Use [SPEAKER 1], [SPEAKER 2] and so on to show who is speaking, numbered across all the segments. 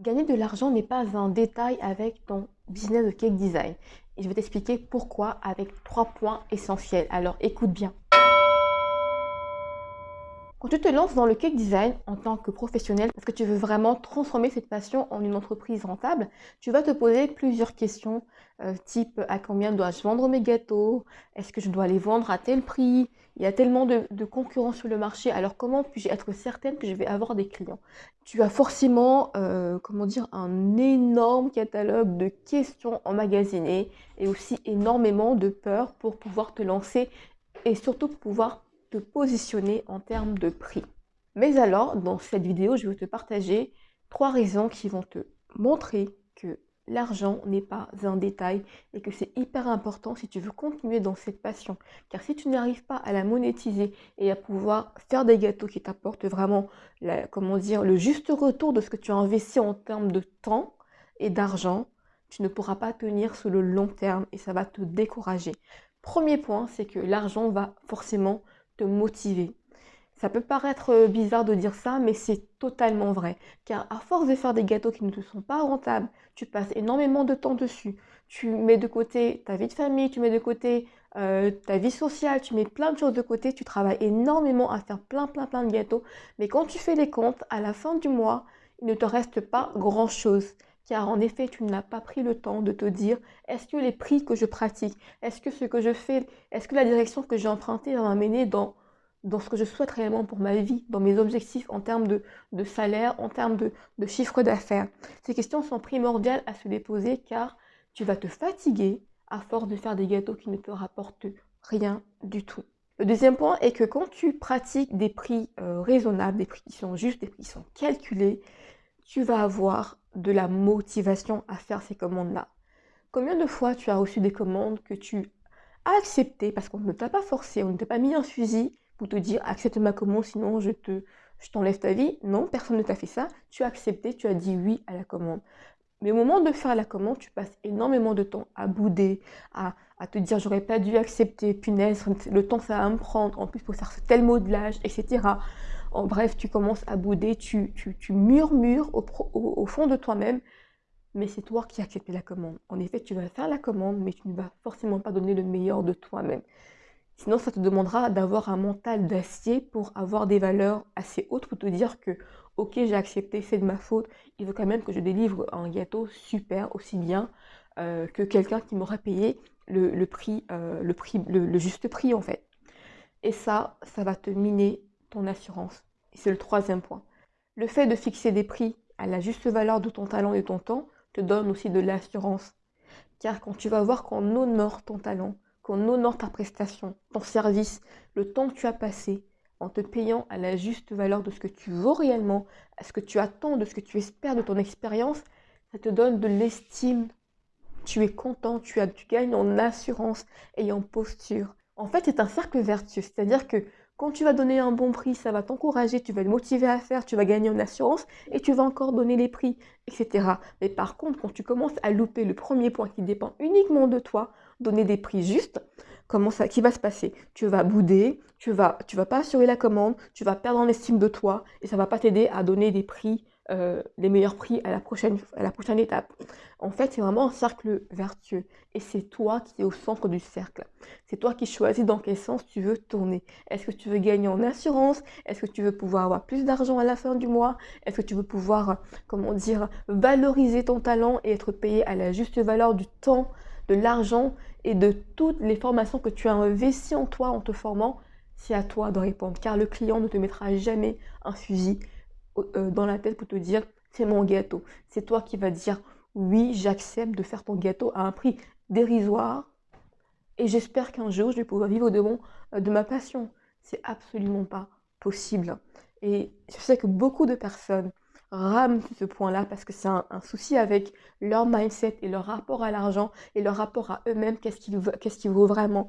[SPEAKER 1] Gagner de l'argent n'est pas un détail avec ton business de cake design. Et je vais t'expliquer pourquoi avec trois points essentiels. Alors écoute bien. Quand tu te lances dans le cake design en tant que professionnel, parce que tu veux vraiment transformer cette passion en une entreprise rentable, tu vas te poser plusieurs questions, euh, type à combien dois-je vendre mes gâteaux? Est-ce que je dois les vendre à tel prix? Il y a tellement de, concurrents sur le marché, alors comment puis-je être certaine que je vais avoir des clients? Tu as forcément, euh, comment dire, un énorme catalogue de questions emmagasinées et aussi énormément de peur pour pouvoir te lancer et surtout pour pouvoir te positionner en termes de prix. Mais alors, dans cette vidéo, je vais te partager trois raisons qui vont te montrer que l'argent n'est pas un détail et que c'est hyper important si tu veux continuer dans cette passion. Car si tu n'arrives pas à la monétiser et à pouvoir faire des gâteaux qui t'apportent vraiment comment dire, le juste retour de ce que tu as investi en termes de temps et d'argent, tu ne pourras pas tenir sur le long terme et ça va te décourager. Premier point, c'est que l'argent va forcément motiver. Ça peut paraître euh, bizarre de dire ça, mais c'est totalement vrai. Car à force de faire des gâteaux qui ne te sont pas rentables, tu passes énormément de temps dessus. Tu mets de côté ta vie de famille, tu mets de côté euh, ta vie sociale, tu mets plein de choses de côté, tu travailles énormément à faire plein plein plein de gâteaux. Mais quand tu fais les comptes, à la fin du mois, il ne te reste pas grand-chose car en effet, tu n'as pas pris le temps de te dire est-ce que les prix que je pratique, est-ce que ce que je fais, est-ce que la direction que j'ai empruntée va m'amener dans, ce que je souhaite réellement pour ma vie, dans mes objectifs en termes de, salaire, en termes de, de chiffre d'affaires? Ces questions sont primordiales à se déposer car tu vas te fatiguer à force de faire des gâteaux qui ne te rapportent rien du tout. Le deuxième point est que quand tu pratiques des prix euh, raisonnables, des prix qui sont justes, des prix qui sont calculés, tu vas avoir de la motivation à faire ces commandes-là. Combien de fois tu as reçu des commandes que tu as acceptées parce qu'on ne t'a pas forcé, on ne t'a pas mis un fusil pour te dire accepte ma commande sinon je te je t'enlève ta vie? Non, personne ne t'a fait ça. Tu as accepté, tu as dit oui à la commande. Mais au moment de faire la commande, tu passes énormément de temps à bouder, à, à te dire j'aurais pas dû accepter, punaise, le temps ça va me prendre, en plus pour faire tel modelage, etc. En bref, tu commences à bouder, tu, murmures au, fond de toi-même, mais c'est toi qui as accepté la commande. En effet, tu vas faire la commande, mais tu ne vas forcément pas donner le meilleur de toi-même. Sinon, ça te demandera d'avoir un mental d'acier pour avoir des valeurs assez hautes pour te dire que, ok, j'ai accepté, c'est de ma faute, il faut quand même que je délivre un gâteau super, aussi bien euh, que quelqu'un qui m'aura payé le, prix, euh, le juste prix en fait. Et ça, ça va te miner ton assurance. Et c'est le troisième point. Le fait de fixer des prix à la juste valeur de ton talent et de ton temps te donne aussi de l'assurance. Car quand tu vas voir qu'on honore ton talent, qu'on honore ta prestation, ton service, le temps que tu as passé, en te payant à la juste valeur de ce que tu vaux réellement, à ce que tu attends, de ce que tu espères de ton expérience, ça te donne de l'estime. Tu es content, tu, as, tu gagnes en assurance et en posture. En fait, c'est un cercle vertueux, c'est-à-dire que quand tu vas donner un bon prix, ça va t'encourager, tu vas te motiver à faire, tu vas gagner en assurance et tu vas encore donner les prix, etc. Mais par contre, quand tu commences à louper le premier point qui dépend uniquement de toi, donner des prix justes, comment ça, qui va se passer? Tu vas bouder, tu vas, tu vas pas assurer la commande, tu vas perdre en estime de toi et ça va pas t'aider à donner des prix euh, les meilleurs prix à la, prochaine, à la prochaine étape. En fait, c'est vraiment un cercle vertueux. Et c'est toi qui es au centre du cercle. C'est toi qui choisis dans quel sens tu veux tourner. Est-ce que tu veux gagner en assurance? Est-ce que tu veux pouvoir avoir plus d'argent à la fin du mois? Est-ce que tu veux pouvoir, comment dire, valoriser ton talent et être payé à la juste valeur du temps, de l'argent et de toutes les formations que tu as investies en toi en te formant? C'est à toi de répondre, car le client ne te mettra jamais un fusil euh, dans la tête pour te dire c'est mon gâteau. C'est toi qui vas dire oui, j'accepte de faire ton gâteau à un prix dérisoire et j'espère qu'un jour je vais pouvoir vivre de, mon, euh, de ma passion. C'est absolument pas possible. Et je sais que beaucoup de personnes rament ce point-là parce que c'est un, souci avec leur mindset et leur rapport à l'argent et leur rapport à eux-mêmes, qu'est-ce qui vaut vraiment.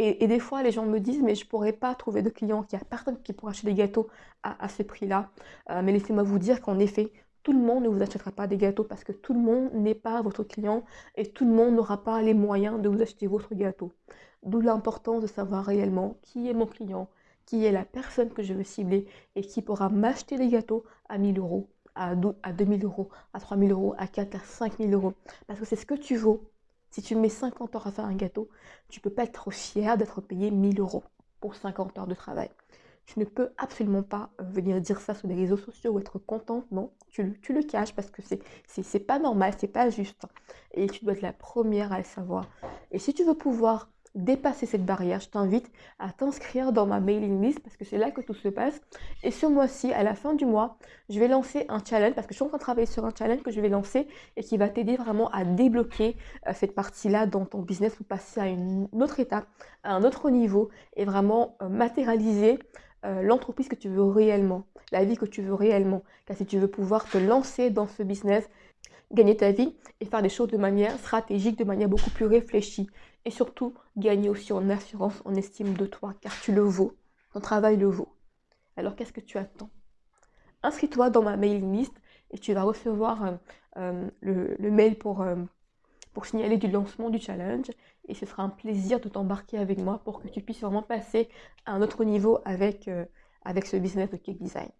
[SPEAKER 1] Et, des fois, les gens me disent, mais je ne pourrais pas trouver de clients, qu'il n'y a personne qui pourra acheter des gâteaux à, ce prix-là. Euh, mais laissez-moi vous dire qu'en effet, tout le monde ne vous achètera pas des gâteaux parce que tout le monde n'est pas votre client et tout le monde n'aura pas les moyens de vous acheter votre gâteau. D'où l'importance de savoir réellement qui est mon client, qui est la personne que je veux cibler et qui pourra m'acheter des gâteaux à 1000 euros, à, 2000 euros, à 3000 euros, à 4 à 5000 euros. Parce que c'est ce que tu vaux. Si tu mets 50 heures à faire un gâteau, tu ne peux pas être fier d'être payé 1000 euros pour 50 heures de travail. Tu ne peux absolument pas euh, venir dire ça sur les réseaux sociaux ou être contente, non. Tu, tu le caches parce que c'est pas normal, c'est pas juste. Et tu dois être la première à le savoir. Et si tu veux pouvoir dépasser cette barrière, je t'invite à t'inscrire dans ma mailing list parce que c'est là que tout se passe. Et ce mois-ci, à la fin du mois, je vais lancer un challenge parce que je suis en train de travailler sur un challenge que je vais lancer et qui va t'aider vraiment à débloquer euh, cette partie-là dans ton business pour passer à une autre étape, à un autre niveau et vraiment euh, matérialiser euh, l'entreprise que tu veux réellement, la vie que tu veux réellement. Car si tu veux pouvoir te lancer dans ce business, gagner ta vie et faire des choses de manière stratégique, de manière beaucoup plus réfléchie. Et surtout, gagner aussi en assurance, en estime de toi, car tu le vaux. Ton travail le vaut. Alors qu'est-ce que tu attends? Inscris-toi dans ma mailing list et tu vas recevoir euh, euh, le, mail pour, euh, pour signaler du lancement du challenge. Et ce sera un plaisir de t'embarquer avec moi pour que tu puisses vraiment passer à un autre niveau avec, avec ce business de cake design.